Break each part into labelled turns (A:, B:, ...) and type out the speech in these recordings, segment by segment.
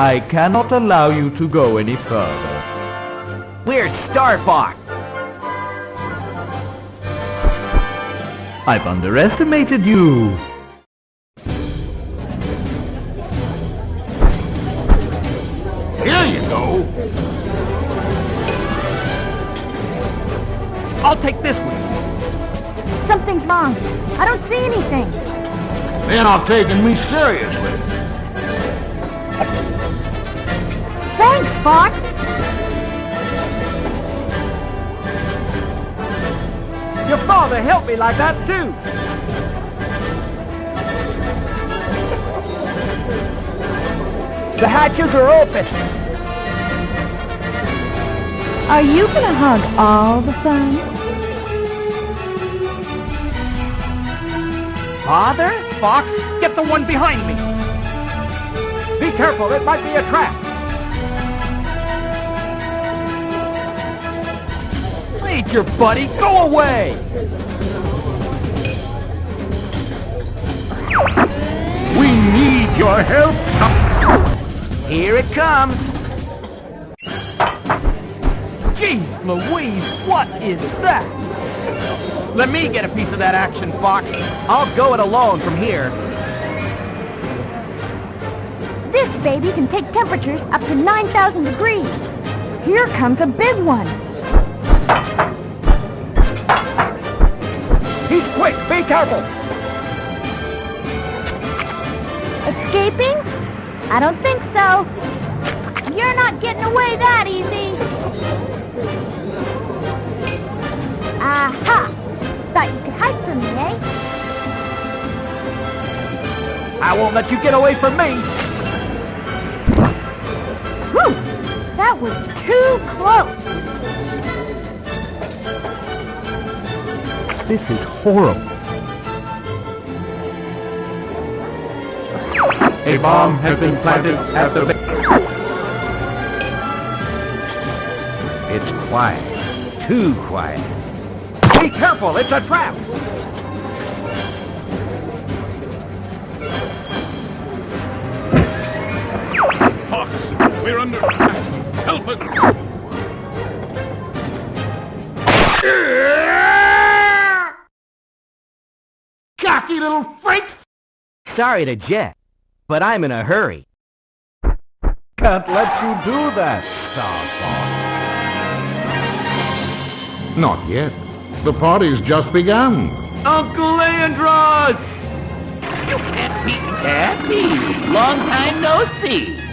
A: I cannot allow you to go any further.
B: Where's Star Fox?
A: I've underestimated you.
C: Here you go.
B: I'll take this one.
D: Something's wrong. I don't see anything.
C: They're not taking me seriously.
D: Thanks, Fox.
B: Your father helped me like that, too. The hatches are open.
D: Are you gonna hug all the fun?
B: Father? Fox, get the one behind me. Be careful, it might be a trap. Major buddy, go away!
C: We need your help.
B: Here it comes. Jeez Louise, what is that? Let me get a piece of that action, Fox. I'll go it alone from here.
D: This baby can take temperatures up to 9,000 degrees. Here comes a big one.
B: He's quick, be careful.
D: Escaping? I don't think so. You're not getting away that easy. Aha! Thought you could hide from me, eh?
B: I won't let you get away from me.
D: Whew! That was too close.
A: This is horrible.
C: A bomb has been planted at the base.
B: It's quiet. Too quiet. Be careful, it's a trap.
E: We're under attack. Help us!
C: Cocky little freak!
B: Sorry to jet, but I'm in a hurry.
A: Can't let you do that, Star Fox.
C: Not yet. The party's just begun.
B: Uncle Andross! You can't beat Daddy. Long time no see.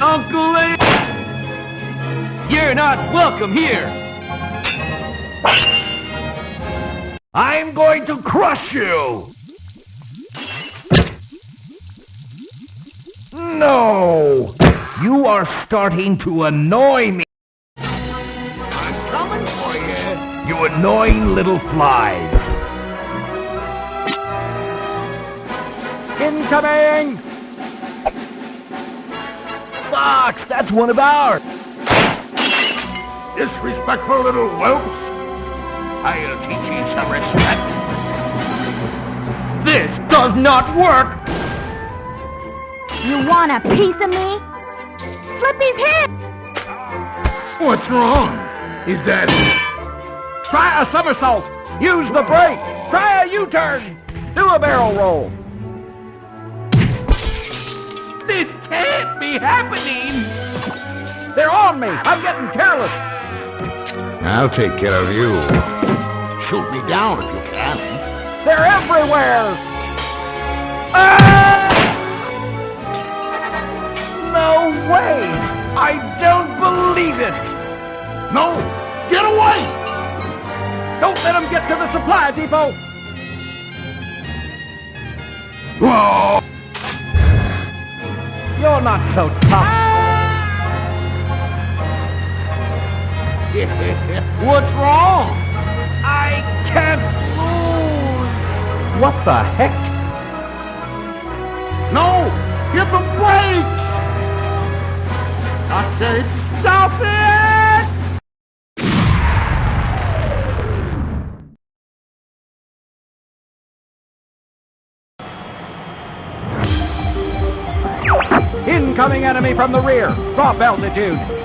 B: Uncle Le... You're not welcome here.
C: I'm going to crush you! No! You are starting to annoy me. I'm coming for you, you annoying little flies.
B: Incoming! Fox, that's one of ours.
C: Disrespectful little whelps. I'll uh, teach you some respect.
B: This does not work.
D: You want a piece of me? Slippy's hit!
C: What's wrong? Is that...
B: Try a somersault. Use the brake. Try a U-turn. Do a barrel roll. This can't be happening. They're on me. I'm getting careless.
C: I'll take care of you. Shoot me down if you can.
B: They're everywhere. Ah! No way. I don't believe it.
C: No! Get away!
B: Don't let them get to the supply depot.
C: Whoa!
B: You're not so tough.
C: What's wrong?
B: I can't move. What the heck?
C: No! Give the brakes!
B: I said, stop it! Incoming enemy from the rear. Drop altitude.